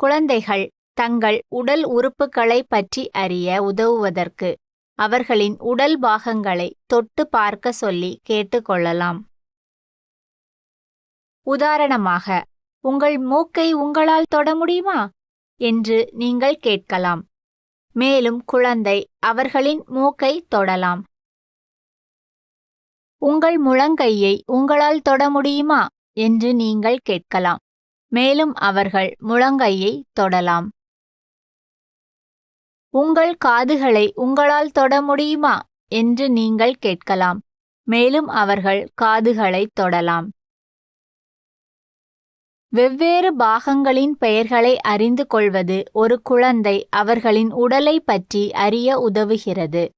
குழந்தைகள் தங்கள் உடல் உறுப்புகளைப் பற்றி அறிய உதவுவதற்கு அவர்களின் உடல் பாகங்களை தொட்டு பார்க்க சொல்லி கேட்டுக்கொள்ளலாம் உதாரணமாக உங்கள் மூக்கை உங்களால் தொட முடியுமா? என்று நீங்கள் கேட்கலாம். மேலும் குழந்தை அவர்களின் மூக்கை தொடலாம். உங்கள் முழங்கையை உங்களால் தொட முடியுமா? என்று நீங்கள் கேட்கலாம். மேலும் அவர்கள் முழங்கையை தொடலாம். உங்கள் காதுகளை உங்களால் தொட முடியுமா? என்று நீங்கள் கேட்கலாம். மேலும் அவர்கள் காதுகளை தொடலாம். வெவ்வேறு பாகங்களின் பெயர்களை அறிந்து கொள்வது ஒரு குழந்தை அவர்களின் உடலை பற்றி அறிய உதவுகிறது.